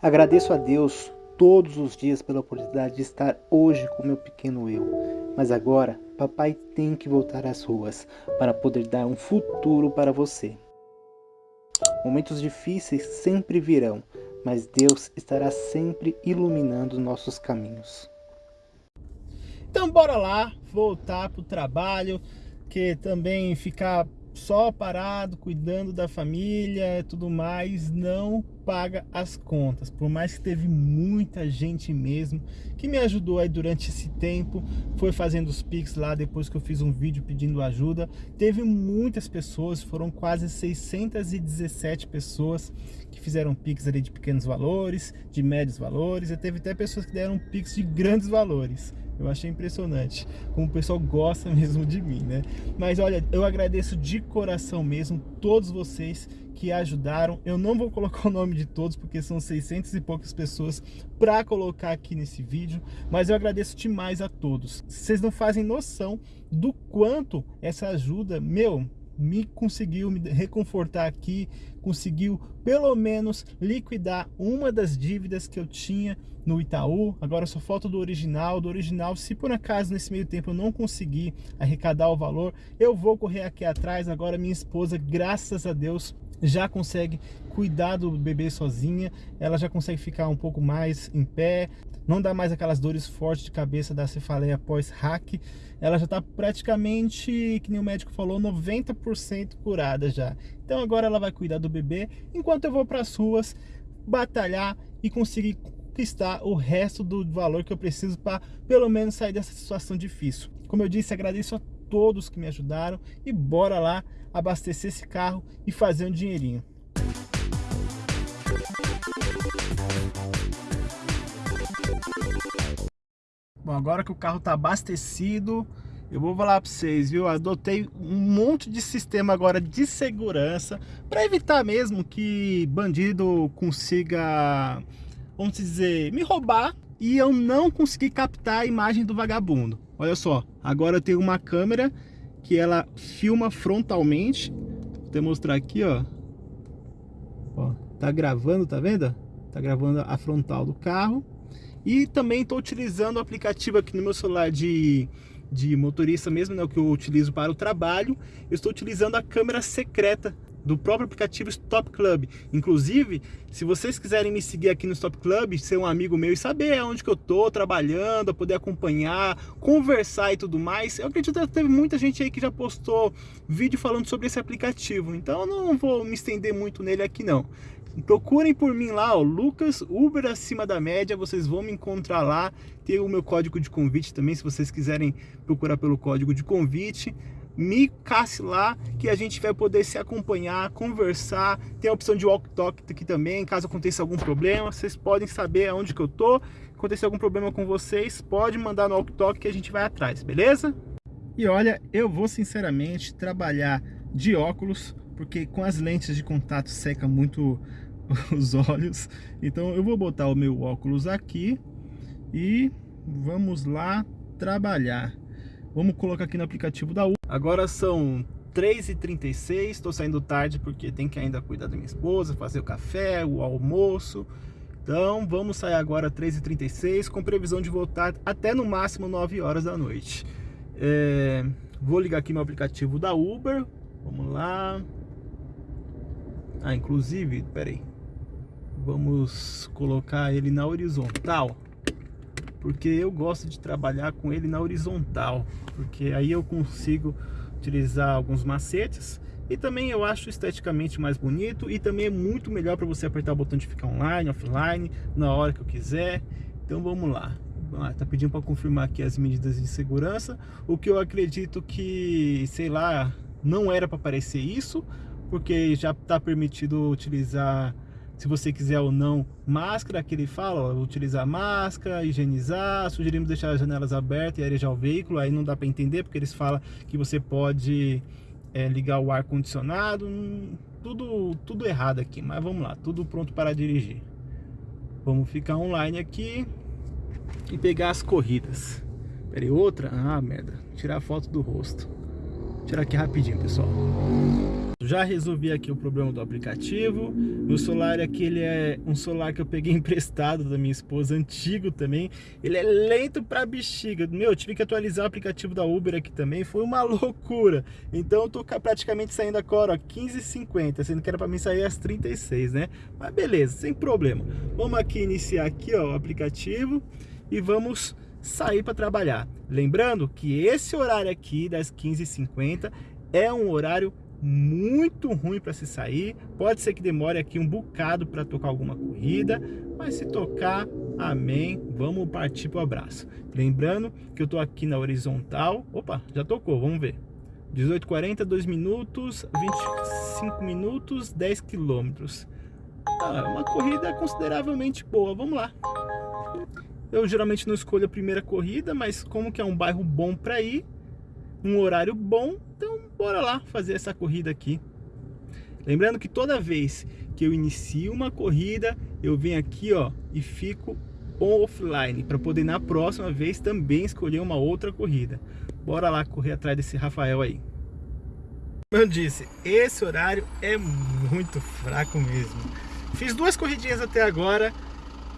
Agradeço a Deus todos os dias pela oportunidade de estar hoje com meu pequeno eu. Mas agora, papai tem que voltar às ruas para poder dar um futuro para você. Momentos difíceis sempre virão, mas Deus estará sempre iluminando nossos caminhos. Então bora lá, voltar para o trabalho, que também ficar só parado, cuidando da família e tudo mais, não paga as contas. Por mais que teve muita gente mesmo que me ajudou aí durante esse tempo, foi fazendo os Pix lá depois que eu fiz um vídeo pedindo ajuda. Teve muitas pessoas, foram quase 617 pessoas que fizeram Pix ali de pequenos valores, de médios valores, e teve até pessoas que deram Pix de grandes valores. Eu achei impressionante como o pessoal gosta mesmo de mim, né? Mas olha, eu agradeço de coração mesmo todos vocês que ajudaram. Eu não vou colocar o nome de todos, porque são 600 e poucas pessoas para colocar aqui nesse vídeo, mas eu agradeço demais a todos. Vocês não fazem noção do quanto essa ajuda, meu, me conseguiu me reconfortar aqui, conseguiu pelo menos liquidar uma das dívidas que eu tinha no Itaú, agora só falta do original, do original, se por acaso nesse meio tempo eu não conseguir arrecadar o valor, eu vou correr aqui atrás, agora minha esposa, graças a Deus, já consegue cuidar do bebê sozinha, ela já consegue ficar um pouco mais em pé, não dá mais aquelas dores fortes de cabeça da cefaleia pós-hack, ela já está praticamente, que nem o médico falou, 90% curada já. Então agora ela vai cuidar do bebê, enquanto eu vou para as ruas batalhar e conseguir conquistar o resto do valor que eu preciso para pelo menos sair dessa situação difícil. Como eu disse, agradeço a todos que me ajudaram e bora lá abastecer esse carro e fazer um dinheirinho. Bom, agora que o carro está abastecido, eu vou falar para vocês, viu? Adotei um monte de sistema agora de segurança para evitar mesmo que bandido consiga, vamos dizer, me roubar e eu não conseguir captar a imagem do vagabundo. Olha só, agora eu tenho uma câmera que ela filma frontalmente. Vou te mostrar aqui, ó. ó. Tá gravando, tá vendo? Tá gravando a frontal do carro. E também estou utilizando o aplicativo aqui no meu celular de, de motorista mesmo, né, o que eu utilizo para o trabalho. Eu estou utilizando a câmera secreta do próprio aplicativo Stop Club. Inclusive, se vocês quiserem me seguir aqui no Stop Club, ser um amigo meu e saber onde que eu tô trabalhando, poder acompanhar, conversar e tudo mais, eu acredito que teve muita gente aí que já postou vídeo falando sobre esse aplicativo. Então eu não vou me estender muito nele aqui não. Procurem por mim lá, ó, Lucas Uber acima da média, vocês vão me encontrar lá. Tem o meu código de convite também, se vocês quiserem procurar pelo código de convite. Me casse lá que a gente vai poder se acompanhar, conversar. Tem a opção de walk talk aqui também, caso aconteça algum problema, vocês podem saber aonde que eu tô. Acontecer algum problema com vocês, pode mandar no walk talk que a gente vai atrás, beleza? E olha, eu vou sinceramente trabalhar de óculos, porque com as lentes de contato seca muito os olhos. Então eu vou botar o meu óculos aqui e vamos lá trabalhar. Vamos colocar aqui no aplicativo da U. Agora são 3h36, estou saindo tarde porque tem que ainda cuidar da minha esposa, fazer o café, o almoço. Então vamos sair agora 3h36 com previsão de voltar até no máximo 9 horas da noite. É, vou ligar aqui meu aplicativo da Uber. Vamos lá. Ah, inclusive, peraí vamos colocar ele na horizontal porque eu gosto de trabalhar com ele na horizontal porque aí eu consigo utilizar alguns macetes e também eu acho esteticamente mais bonito e também é muito melhor para você apertar o botão de ficar online, offline, na hora que eu quiser. Então vamos lá. Ah, tá pedindo para confirmar aqui as medidas de segurança, o que eu acredito que, sei lá, não era para aparecer isso, porque já está permitido utilizar se você quiser ou não máscara, que ele fala, ó, utilizar máscara, higienizar, sugerimos deixar as janelas abertas e arejar o veículo, aí não dá para entender, porque eles falam que você pode é, ligar o ar-condicionado, hum, tudo, tudo errado aqui, mas vamos lá, tudo pronto para dirigir. Vamos ficar online aqui e pegar as corridas. Peraí, outra? Ah, merda, tirar a foto do rosto. Tirar aqui rapidinho, pessoal. Já resolvi aqui o problema do aplicativo. Meu celular aqui, ele é um celular que eu peguei emprestado da minha esposa, antigo também. Ele é lento pra bexiga. Meu, eu tive que atualizar o aplicativo da Uber aqui também. Foi uma loucura. Então eu tô praticamente saindo agora, ó, 15h50, sendo que era pra mim sair às 36, né? Mas beleza, sem problema. Vamos aqui iniciar aqui, ó, o aplicativo e vamos sair para trabalhar. Lembrando que esse horário aqui das 15h50 é um horário muito ruim para se sair. Pode ser que demore aqui um bocado para tocar alguma corrida, mas se tocar, amém. Vamos partir para o abraço. Lembrando que eu estou aqui na horizontal. Opa, já tocou, vamos ver. 18h40, 2 minutos, 25 minutos, 10 quilômetros. Ah, uma corrida consideravelmente boa, vamos lá. Eu geralmente não escolho a primeira corrida, mas como que é um bairro bom para ir, um horário bom, então bora lá fazer essa corrida aqui. Lembrando que toda vez que eu inicio uma corrida, eu venho aqui ó e fico offline para poder na próxima vez também escolher uma outra corrida. Bora lá correr atrás desse Rafael aí. Como eu disse, esse horário é muito fraco mesmo. Fiz duas corridinhas até agora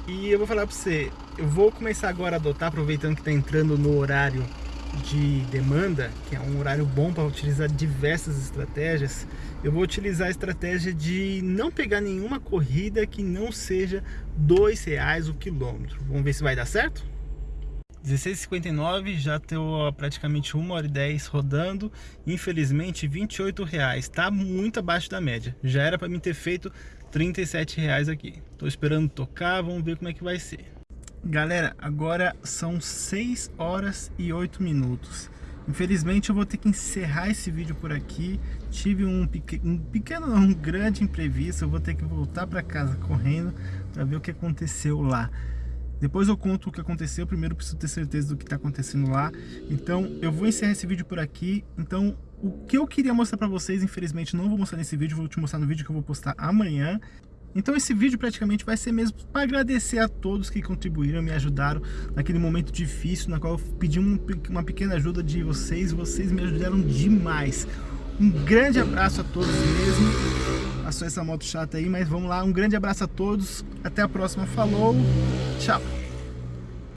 e eu vou falar para você, eu vou começar agora a adotar, aproveitando que está entrando no horário de demanda, que é um horário bom para utilizar diversas estratégias, eu vou utilizar a estratégia de não pegar nenhuma corrida que não seja dois reais o quilômetro. Vamos ver se vai dar certo? 16,59 já estou praticamente 1 hora e 10 rodando, infelizmente 28 reais, está muito abaixo da média, já era para mim ter feito 37 reais aqui. Estou esperando tocar, vamos ver como é que vai ser. Galera, agora são 6 horas e 8 minutos. Infelizmente eu vou ter que encerrar esse vídeo por aqui. Tive um, pequeno, um pequeno, um grande imprevisto. Eu vou ter que voltar para casa correndo para ver o que aconteceu lá. Depois eu conto o que aconteceu. Primeiro preciso ter certeza do que está acontecendo lá. Então eu vou encerrar esse vídeo por aqui. Então o que eu queria mostrar para vocês, infelizmente não vou mostrar nesse vídeo. Vou te mostrar no vídeo que eu vou postar amanhã. Então esse vídeo praticamente vai ser mesmo para agradecer a todos que contribuíram, me ajudaram naquele momento difícil, na qual eu pedi um, uma pequena ajuda de vocês, vocês me ajudaram demais. Um grande abraço a todos mesmo. Passou essa moto chata aí, mas vamos lá. Um grande abraço a todos. Até a próxima. Falou. Tchau.